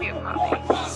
grab you a.